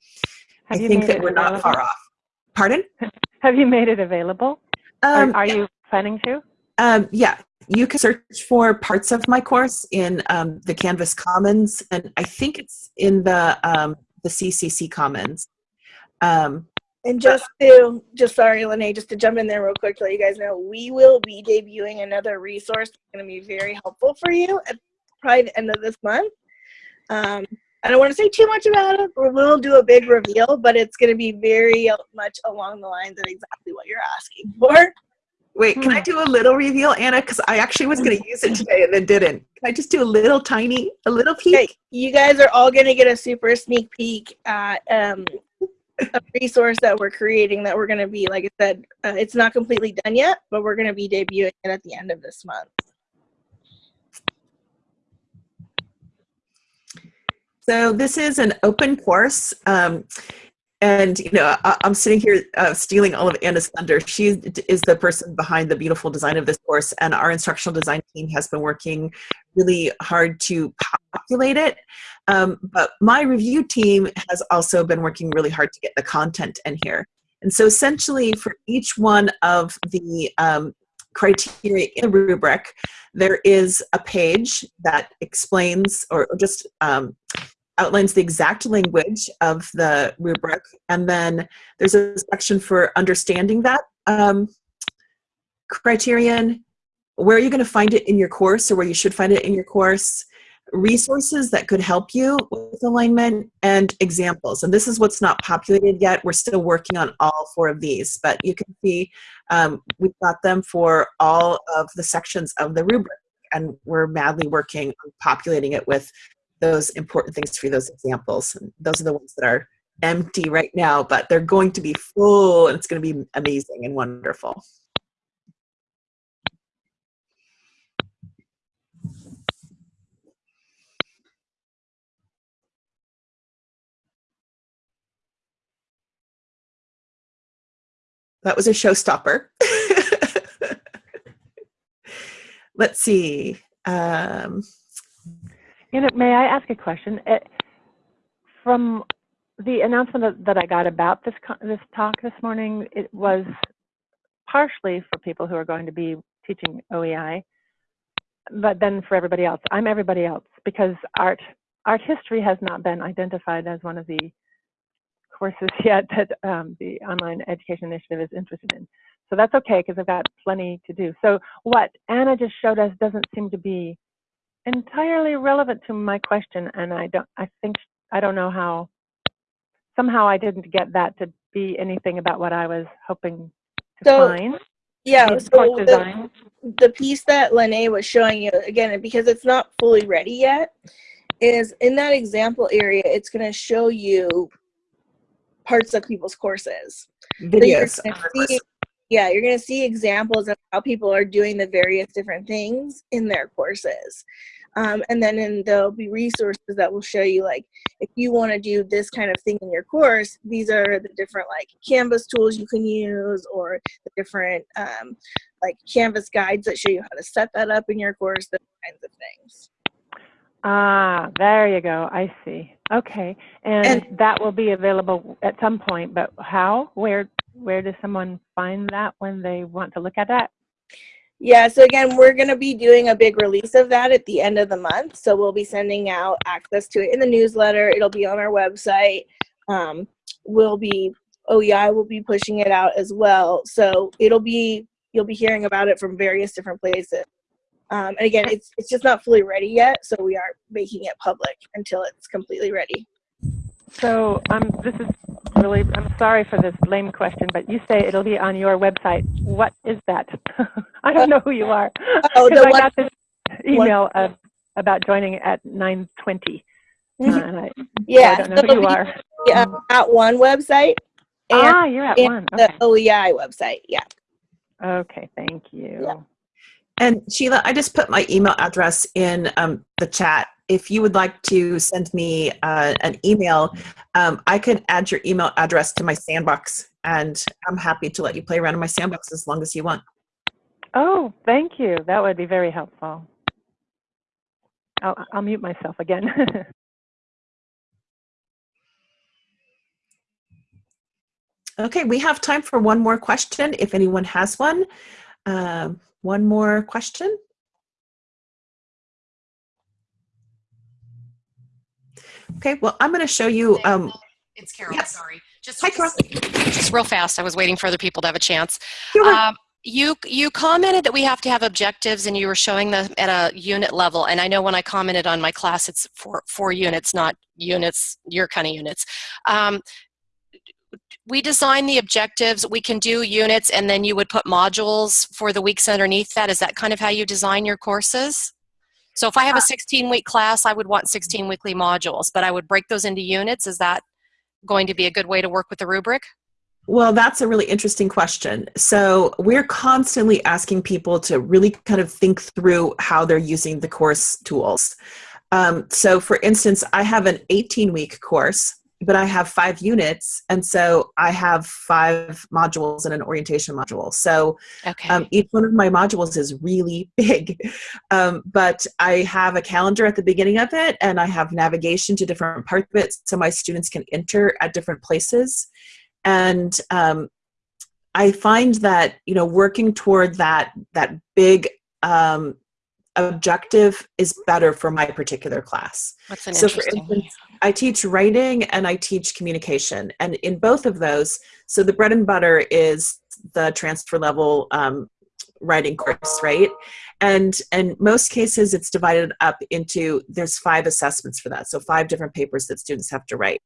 i think that we're not far off. Pardon? Have you made it available? um, are are you planning to? um, yeah. You can search for parts of my course in um, the canvas commons and i think it's in the um, the ccc commons. Um, And just to, just sorry, Lene, just to jump in there real quick to let you guys know, we will be debuting another resource that's going to be very helpful for you at probably the end of this month. Um, I don't want to say too much about it, or we'll do a big reveal, but it's going to be very much along the lines of exactly what you're asking for. Wait, can I do a little reveal, Anna? Because I actually was going to use it today and then didn't. Can I just do a little tiny, a little peek? Okay, you guys are all going to get a super sneak peek at um, a resource that we're creating that we're going to be, like I said, uh, it's not completely done yet, but we're going to be debuting it at the end of this month. So this is an open course. Um, and you know, I, I'm sitting here uh, stealing all of Anna's thunder. She is the person behind the beautiful design of this course, and our instructional design team has been working really hard to populate it. Um, but my review team has also been working really hard to get the content in here. And so essentially for each one of the um, criteria in the rubric, there is a page that explains or, just um, outlines the exact language of the rubric. And then there's a section for understanding that um, criterion, where are you going to find it in your course or where you should find it in your course, resources that could help you with alignment, and examples. And this is what's not populated yet. We're still working on all four of these, but you can see um, we've got them for all of the sections of the rubric and we're madly working on populating it with those important things for those examples. And those are the ones that are empty right now, but they're going to be full and it's going to be amazing and wonderful. That was a showstopper. Let's see. Um, You know, may I ask a question? It, from the announcement that, that I got about this this talk this morning, it was partially for people who are going to be teaching OEI, but then for everybody else. I'm everybody else because art art history has not been identified as one of the courses yet that um, the online education initiative is interested in. So that's okay because I've got plenty to do. So what Anna just showed us doesn't seem to be entirely relevant to my question, and I don't. I think I don't know how. Somehow I didn't get that to be anything about what I was hoping to So, find. Yeah, so the, the piece that Lene was showing you, again, because it's not fully ready yet, is in that example area, it's going to show you parts of people's courses. So you're videos. gonna see- yeah, you're going to see examples of how people are doing the various different things in their courses. Um, and then in, there'll be resources that will show you like if you want to do this kind of thing in your course these are the different like canvas tools you can use or the different um, like canvas guides that show you how to set that up in your course those kinds of things Ah, there you go. I see. Okay, and, that will be available at some point. But how? Where? Where does someone find that when they want to look at that? Yeah, so again, we're going to be doing a big release of that at the end of the month. So we'll be sending out access to it in the newsletter. It'll be on our website. Um, we'll be, OEI will be pushing it out as well. So it'll be, you'll be hearing about it from various different places. Um, and again, it's, it's just not fully ready yet. So we aren't making it public until it's completely ready. So um, this is really. I'm sorry for this lame question, but you say it'll be on your website. What is that? I don't know who you are. Oh, the I one- got this email of, about joining at 9:20, uh, and I, so I Yeah, don't know so who you are. uh, at one website and, ah, you're at one. the Okay. OEI website. Yeah. Okay. Thank you. And Sheila, I just put my email address in um, the chat. If you would like to send me uh, an email, um, I can add your email address to my sandbox, and I'm happy to let you play around in my sandbox as long as you want. Oh, thank you. That would be very helpful. I'll, I'll mute myself again. Okay, we have time for one more question if anyone has one. Um, one more question. Okay, well, I'm going to show you. Um, It's Carol, Yes. sorry. Just, Hi, Carl. just real fast. I was waiting for other people to have a chance. Um, you you commented that we have to have objectives, and you were showing them at a unit level. And I know when I commented on my class, it's for four units, not units, your kind of units. Um, we design the objectives. We can do units, and then you would put modules for the weeks underneath that. Is that kind of how you design your courses? So if I have a 16 week class, I would want 16 weekly modules, but I would break those into units. Is that going to be a good way to work with the rubric? Well, that's a really interesting question. So, we're constantly asking people to really kind of think through how they're using the course tools. Um, so, for instance, I have an 18 week course, but I have five units. And so I have five modules and an orientation module. So, Okay. um, each one of my modules is really big. Um, but I have a calendar at the beginning of it, and I have navigation to different parts of it so my students can enter at different places and um, i find that you know working toward that that big um, objective is better for my particular class That's an so for instance i teach writing and i teach communication and in both of those so the bread and butter is the transfer level um, writing course right and in most cases it's divided up into there's five assessments for that so five different papers that students have to write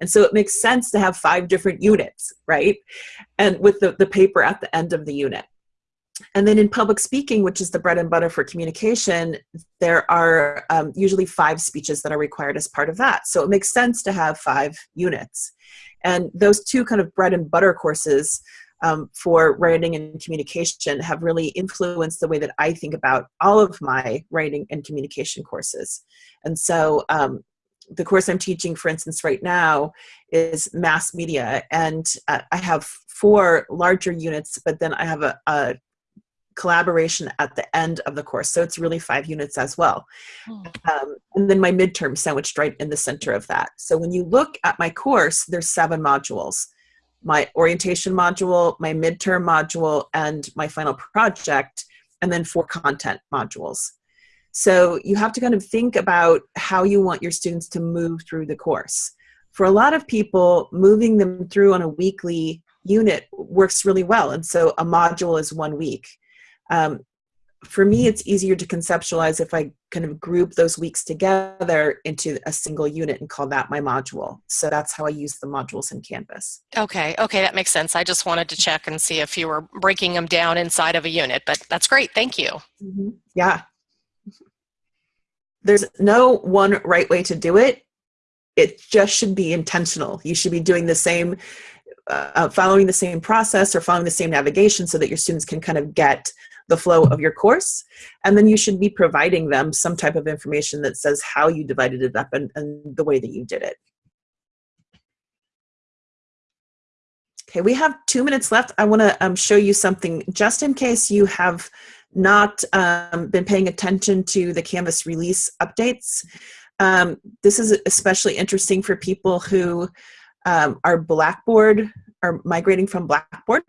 and so it makes sense to have five different units, right? And with the, the paper at the end of the unit. And then in public speaking, which is the bread and butter for communication, there are um, usually five speeches that are required as part of that. So it makes sense to have five units. And those two kind of bread and butter courses um, for writing and communication have really influenced the way that I think about all of my writing and communication courses. And so um, the course I'm teaching, for instance, right now is mass media, and uh, I have four larger units, but then I have a, a, collaboration at the end of the course, so it's really five units as well. Hmm. Um, and then my midterm sandwiched right in the center of that. So when you look at my course, there's seven modules. My orientation module, my midterm module, and my final project, and then four content modules. So you have to kind of think about how you want your students to move through the course. For a lot of people, moving them through on a weekly unit works really well. And so a module is one week. Um, for me, it's easier to conceptualize if I kind of group those weeks together into a single unit and call that my module. So that's how I use the modules in Canvas. Okay, okay, that makes sense. I just wanted to check and see if you were breaking them down inside of a unit, but that's great. Thank you. Mm-hmm. Yeah. There's no one right way to do it. It just should be intentional. You should be doing the same, uh, following the same process or following the same navigation so that your students can kind of get the flow of your course. And then you should be providing them some type of information that says how you divided it up and, and the way that you did it. Okay, we have two minutes left. I want to um, show you something just in case you have not um, been paying attention to the Canvas release updates. Um, this is especially interesting for people who um, are Blackboard, are migrating from Blackboard,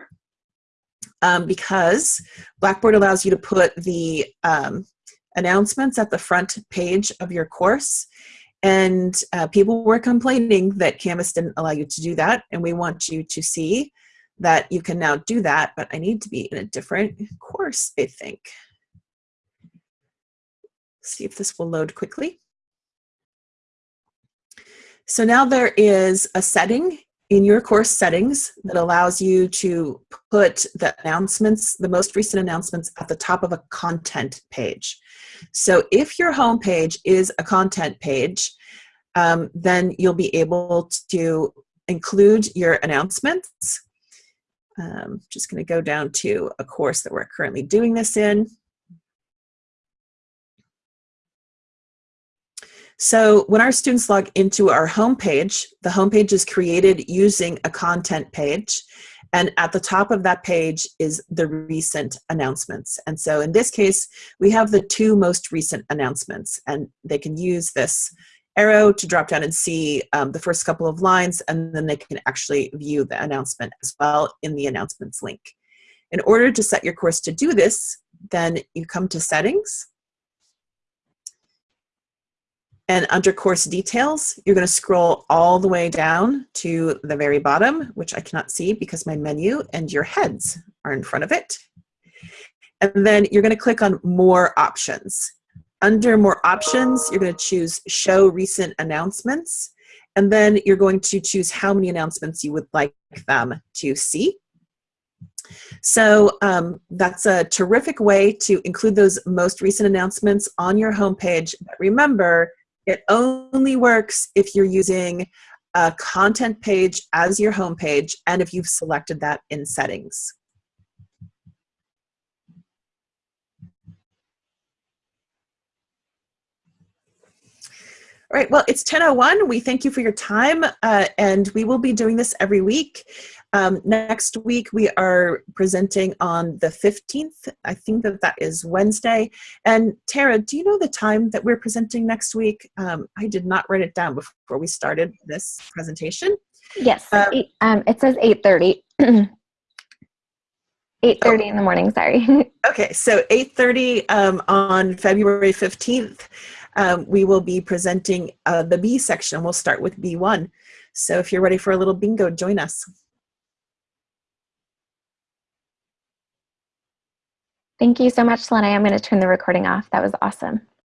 um, because Blackboard allows you to put the um, announcements at the front page of your course. And uh, people were complaining that Canvas didn't allow you to do that, and we want you to see that you can now do that, but I need to be in a different course, I think. See if this will load quickly. So now there is a setting in your course settings that allows you to put the announcements, the most recent announcements at the top of a content page. So if your home page is a content page, um, then you'll be able to include your announcements. Um, just going to go down to a course that we're currently doing this in. So when our students log into our homepage, the homepage is created using a content page. And at the top of that page is the recent announcements. And so in this case, we have the two most recent announcements and they can use this arrow to drop down and see um, the first couple of lines and then they can actually view the announcement as well in the announcements link. In order to set your course to do this, then you come to settings And under course details, you're going to scroll all the way down to the very bottom, which I cannot see because my menu and your heads are in front of it. And then you're going to click on more options. Under more options, you're going to choose show recent announcements. And then you're going to choose how many announcements you would like them to see. So um, that's a terrific way to include those most recent announcements on your homepage. But remember, it only works if you're using a content page as your homepage and if you've selected that in settings. All right, well, it's 10.01. We thank you for your time, uh, and we will be doing this every week. Um, next week, we are presenting on the 15th. I think that that is Wednesday. And Tara, do you know the time that we're presenting next week? Um, I did not write it down before we started this presentation. Yes, Um, eight, it says 8.30. 8.30 in the morning, sorry. Okay, so 8.30 um, on February 15th, um, we will be presenting uh, the B section. We'll start with B1. So if you're ready for a little bingo, join us. Thank you so much, Selena. I'm going to turn the recording off. That was awesome.